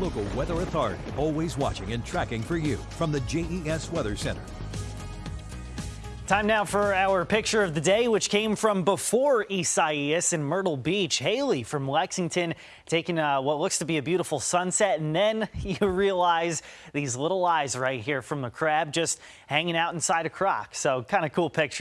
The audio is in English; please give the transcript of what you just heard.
local weather authority, always watching and tracking for you from the JES Weather Center. Time now for our picture of the day, which came from before Isaias in Myrtle Beach. Haley from Lexington taking uh, what looks to be a beautiful sunset, and then you realize these little eyes right here from the crab just hanging out inside a crock. So kind of cool picture.